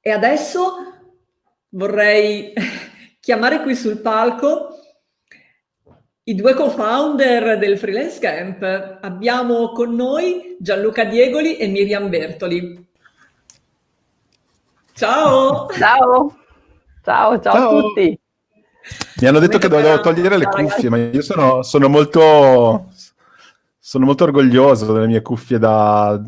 E adesso vorrei chiamare qui sul palco i due co-founder del Freelance Camp. Abbiamo con noi Gianluca Diegoli e Miriam Bertoli. Ciao! Ciao! Ciao, ciao, ciao. a tutti! Mi hanno detto che dovevo togliere le cuffie, ma io sono, sono, molto, sono molto orgoglioso delle mie cuffie da,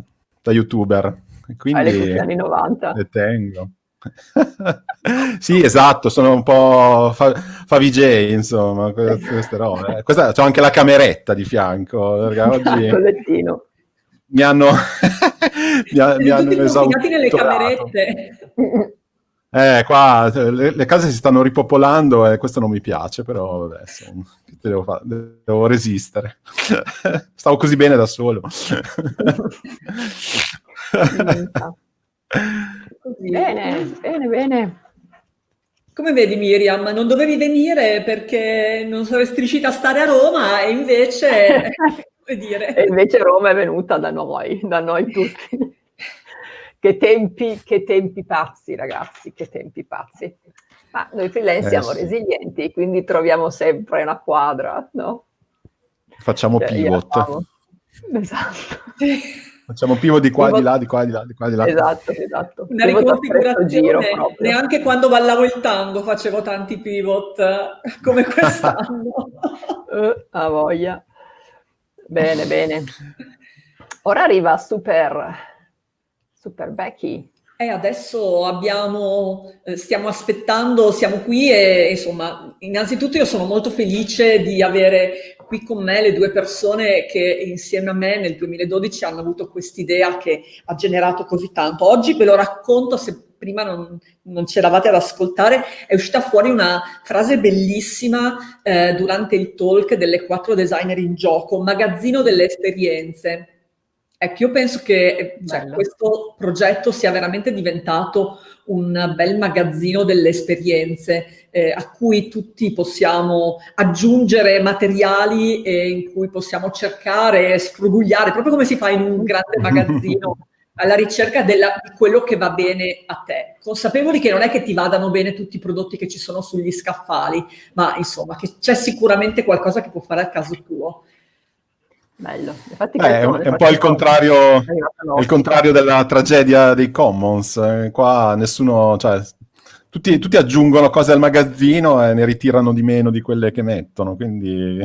da youtuber. Quindi cuffie anni 90. Le tengo. sì, esatto, sono un po' fa, fa VJ, insomma, queste robe. Questa, c'ho anche la cameretta di fianco, oggi... Mi hanno, mi, ha, mi hanno esaurito. nelle camerette. Eh, qua le, le, case si stanno ripopolando e questo non mi piace, però vabbè, insomma, devo, fare? devo resistere. Stavo così bene da solo. bene, bene, bene. Come vedi Miriam, non dovevi venire perché non saresti riuscita a stare a Roma e invece... e invece Roma è venuta da noi, da noi tutti. che, tempi, che tempi pazzi ragazzi, che tempi pazzi. Ma noi freelance eh, siamo sì. resilienti, quindi troviamo sempre una quadra, no? Facciamo cioè, pivot. Esatto. Facciamo pivot di qua, pivot. di là, di qua, di là, di qua, di là. Esatto, esatto. Una riconfigurazione, neanche quando ballavo il tango facevo tanti pivot come quest'anno. uh, a voglia. Bene, bene. Ora arriva Super, Super Becky. E adesso abbiamo, eh, stiamo aspettando, siamo qui e insomma, innanzitutto io sono molto felice di avere qui con me le due persone che insieme a me nel 2012 hanno avuto quest'idea che ha generato così tanto. Oggi ve lo racconto, se prima non, non c'eravate ad ascoltare, è uscita fuori una frase bellissima eh, durante il talk delle quattro designer in gioco, magazzino delle esperienze. Ecco, io penso che cioè, questo progetto sia veramente diventato un bel magazzino delle esperienze eh, a cui tutti possiamo aggiungere materiali e in cui possiamo cercare, sfrugugliare, proprio come si fa in un grande magazzino, alla ricerca della, di quello che va bene a te, consapevoli che non è che ti vadano bene tutti i prodotti che ci sono sugli scaffali, ma insomma che c'è sicuramente qualcosa che può fare al caso tuo. Bello. Infatti, eh, è, un, è un po' il contrario, il contrario, della tragedia dei commons. Eh, qua nessuno, cioè, tutti, tutti, aggiungono cose al magazzino e ne ritirano di meno di quelle che mettono. Quindi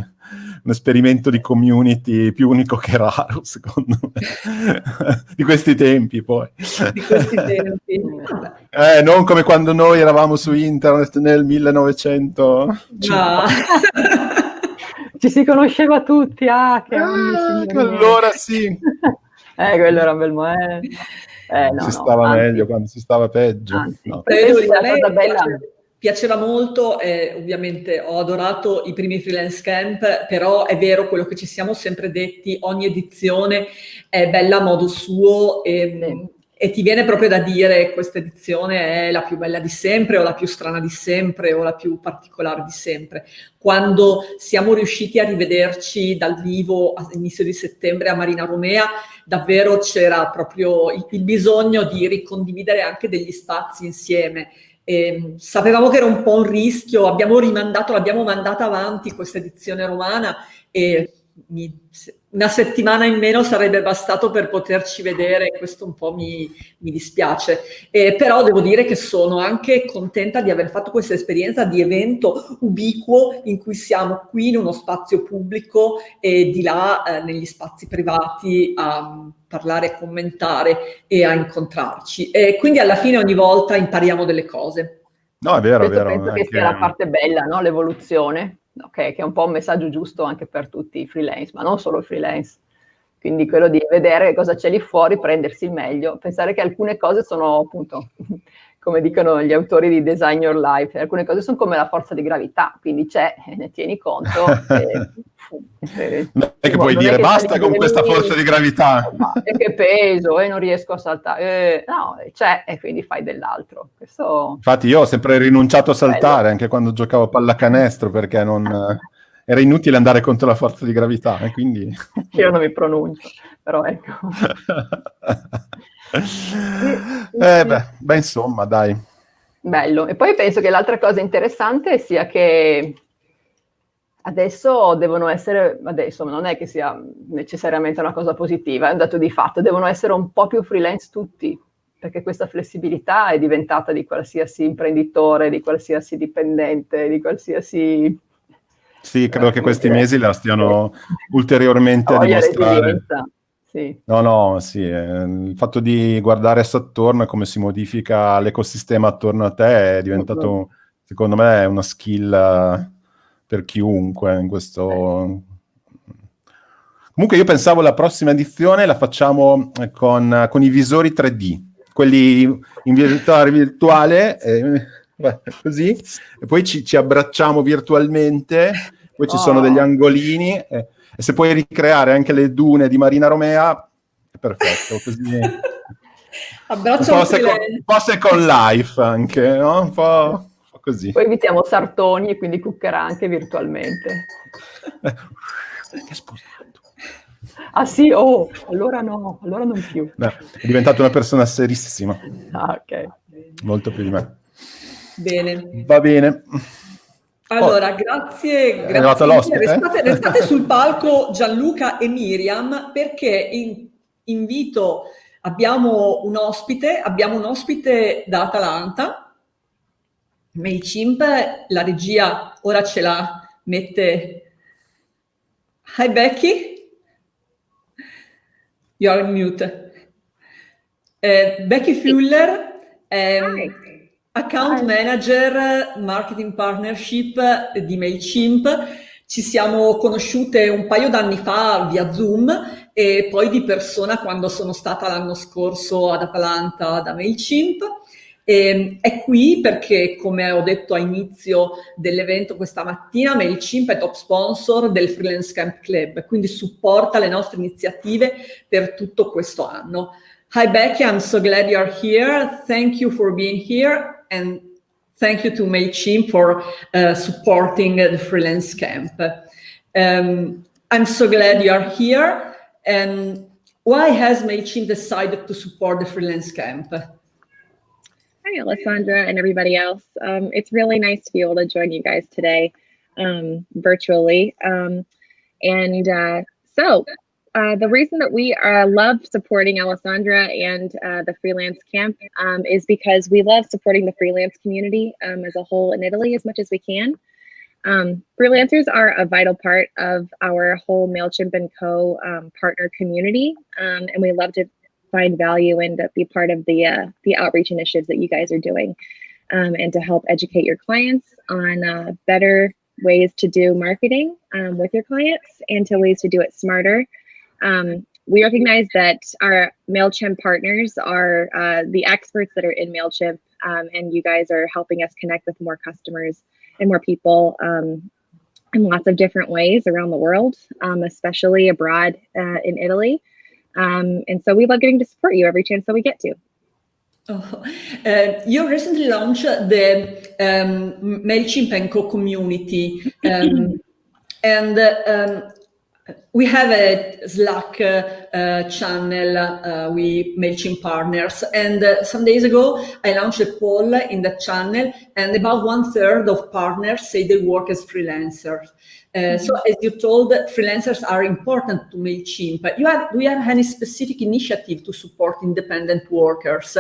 un esperimento di community più unico che raro, secondo me. di questi tempi, poi. Di questi tempi. eh, non come quando noi eravamo su internet nel 1900. No. Ci si conosceva tutti, ah, che ah, allora sì. Eh, quello era un bel momento. Eh, no, si stava no, meglio quando si stava peggio. Anzi, no. cosa bella. Piaceva molto, eh, ovviamente ho adorato i primi freelance camp, però è vero quello che ci siamo sempre detti, ogni edizione è bella a modo suo e, sì e ti viene proprio da dire questa edizione è la più bella di sempre o la più strana di sempre o la più particolare di sempre. Quando siamo riusciti a rivederci dal vivo all'inizio di settembre a Marina Romea, davvero c'era proprio il, bisogno di ricondividere anche degli spazi insieme. E sapevamo che era un po' un rischio, abbiamo rimandato, l'abbiamo mandata avanti questa edizione romana e mi, una settimana in meno sarebbe bastato per poterci vedere, questo un po' mi, mi dispiace. Eh, però devo dire che sono anche contenta di aver fatto questa esperienza di evento ubiquo in cui siamo qui in uno spazio pubblico e di là eh, negli spazi privati a parlare, a commentare e a incontrarci. E quindi alla fine ogni volta impariamo delle cose. No, è vero, è vero. Penso che sia la parte bella, no? l'evoluzione okay, che è un po' un messaggio giusto anche per tutti i freelance, ma non solo i freelance. Quindi quello di vedere cosa c'è lì fuori, prendersi il meglio, pensare che alcune cose sono appunto, come dicono gli autori di Design Your Life, alcune cose sono come la forza di gravità, quindi c'è, ne tieni conto. e, non è che puoi dire che basta con questa forza di gravità. E che peso, e eh, non riesco a saltare. Eh, no, c'è e quindi fai dell'altro. Questo... Infatti io ho sempre rinunciato a saltare, anche quando giocavo a pallacanestro, perché non... era inutile andare contro la forza di gravità, e quindi... Io non mi pronuncio, però ecco. eh beh, beh, insomma, dai. Bello. E poi penso che l'altra cosa interessante sia che adesso devono essere, adesso non è che sia necessariamente una cosa positiva, è un dato di fatto, devono essere un po' più freelance tutti, perché questa flessibilità è diventata di qualsiasi imprenditore, di qualsiasi dipendente, di qualsiasi... Sì, credo eh, che questi mesi la stiano ulteriormente a dimostrare. Sì. No, no, sì, eh, il fatto di guardare attorno e come si modifica l'ecosistema attorno a te è diventato, secondo me, una skill eh, per chiunque in questo... Comunque io pensavo la prossima edizione la facciamo con, con i visori 3D, quelli in realtà virtuale, eh, così, e poi ci, ci, abbracciamo virtualmente, poi ci oh. sono degli angolini... Eh, e se puoi ricreare anche le dune di Marina Romea, è perfetto. Così... Abbraccio un po', second, un po' second life anche, no? Un po', un po così. Poi invitiamo Sartoni e quindi cuccherà anche virtualmente. che sposato. Ah sì, oh, allora no, allora non più. No, è diventato una persona serissima. Ah, ok. Molto più di me. Bene. Va bene. Allora, grazie, grazie. Restate, restate, sul palco Gianluca e Miriam perché in, invito, abbiamo un ospite, abbiamo un ospite da Atalanta, MailChimp, la regia ora ce la mette. Hi Becky, you are mute. Eh, Becky Fuller. Eh, Account Manager Marketing Partnership di MailChimp. Ci siamo conosciute un paio d'anni fa via Zoom e poi di persona quando sono stata l'anno scorso ad Atalanta da MailChimp. E è qui perché, come ho detto a inizio dell'evento questa mattina, MailChimp è top sponsor del Freelance Camp Club, quindi supporta le nostre iniziative per tutto questo anno. Hi Becky, I'm so glad you're here. Thank you for being here. And thank you to MailChimp for uh, supporting the freelance camp. Um, I'm so glad you are here. And why has MailChimp decided to support the freelance camp? Hi, Alessandra and everybody else. Um, it's really nice to be able to join you guys today um, virtually. Um, and uh, so uh, the reason that we uh, love supporting Alessandra and uh, the freelance camp um, is because we love supporting the freelance community um, as a whole in Italy as much as we can. Um, freelancers are a vital part of our whole MailChimp and Co. Um, partner community, um, and we love to find value and be part of the uh, the outreach initiatives that you guys are doing, um, and to help educate your clients on uh, better ways to do marketing with your clients and to ways to do it smarter um, we recognize that our MailChimp partners are uh, the experts that are in MailChimp, um, and you guys are helping us connect with more customers and more people um, in lots of different ways around the world, um, especially abroad uh, in Italy. Um, and so we love getting to support you every chance that we get to. Oh, uh, you recently launched the um, MailChimp and Co community. Um, and um, we have a Slack uh, uh, channel uh, with MailChimp partners. And uh, some days ago, I launched a poll in that channel and about one third of partners say they work as freelancers. Uh, mm -hmm. So as you told, freelancers are important to MailChimp. But you have, do you have any specific initiative to support independent workers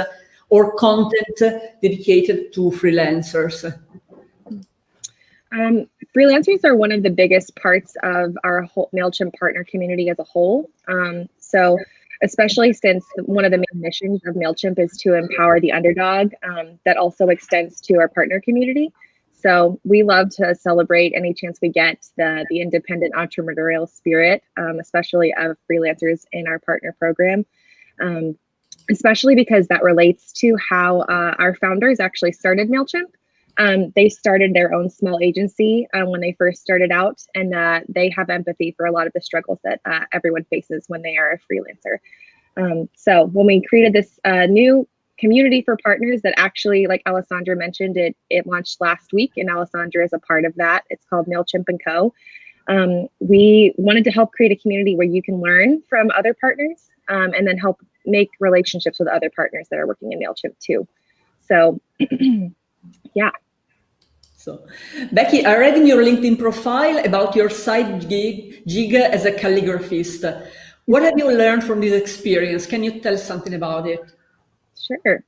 or content dedicated to freelancers? Um, freelancers are one of the biggest parts of our whole MailChimp partner community as a whole. Um, so, especially since one of the main missions of MailChimp is to empower the underdog, um, that also extends to our partner community. So, we love to celebrate any chance we get the, the independent entrepreneurial spirit, um, especially of freelancers in our partner program. Um, especially because that relates to how uh, our founders actually started MailChimp. Um, they started their own small agency uh, when they first started out, and uh, they have empathy for a lot of the struggles that uh, everyone faces when they are a freelancer. Um, so when we created this uh, new community for partners that actually, like Alessandra mentioned, it it launched last week, and Alessandra is a part of that. It's called Mailchimp and Co. Um, we wanted to help create a community where you can learn from other partners um, and then help make relationships with other partners that are working in MailChimp too. So yeah. So, Becky, I read in your LinkedIn profile about your side gig, gig as a calligraphist. What have you learned from this experience? Can you tell something about it? Sure.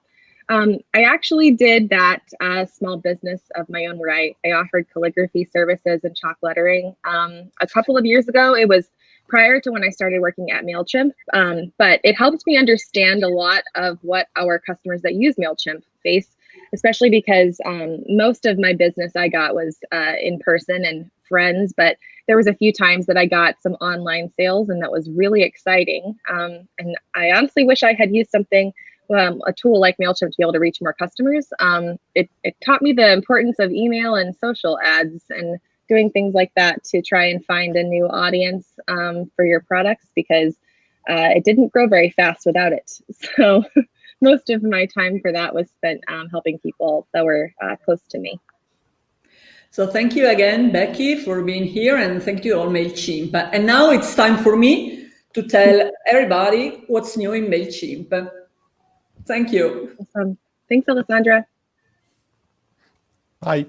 Um, I actually did that uh, small business of my own where I, I offered calligraphy services and chalk lettering um, a couple of years ago. It was prior to when I started working at MailChimp, um, but it helped me understand a lot of what our customers that use MailChimp face, especially because um, most of my business I got was uh, in person and friends, but there was a few times that I got some online sales and that was really exciting. Um, and I honestly wish I had used something um, a tool like MailChimp to be able to reach more customers. Um, it, it taught me the importance of email and social ads and doing things like that to try and find a new audience um, for your products because uh, it didn't grow very fast without it. So most of my time for that was spent um, helping people that were uh, close to me. So thank you again, Becky, for being here and thank you all MailChimp. And now it's time for me to tell everybody what's new in MailChimp. Thank you. Awesome. Thanks, Alessandra. Bye.